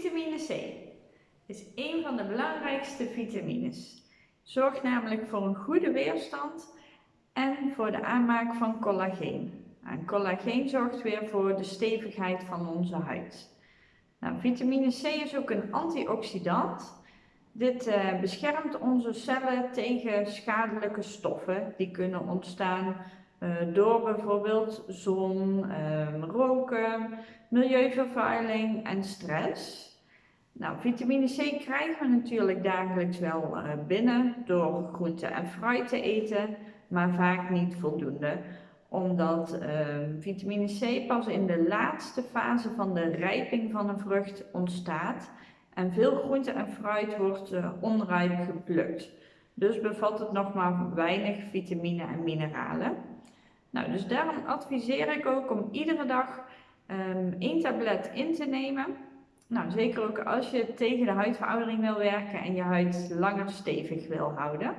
Vitamine C is een van de belangrijkste vitamines. Zorgt namelijk voor een goede weerstand en voor de aanmaak van collageen. En collageen zorgt weer voor de stevigheid van onze huid. Nou, vitamine C is ook een antioxidant. Dit uh, beschermt onze cellen tegen schadelijke stoffen die kunnen ontstaan uh, door bijvoorbeeld zon, uh, roken, milieuvervuiling en stress. Nou, vitamine C krijgen we natuurlijk dagelijks wel uh, binnen door groente en fruit te eten, maar vaak niet voldoende omdat ehm, vitamine C pas in de laatste fase van de rijping van een vrucht ontstaat en veel groente en fruit wordt uh, onrijp geplukt. Dus bevat het nog maar weinig vitamine en mineralen. Nou, dus daarom adviseer ik ook om iedere dag um, één tablet in te nemen. Nou, zeker ook als je tegen de huidveroudering wil werken en je huid langer stevig wil houden.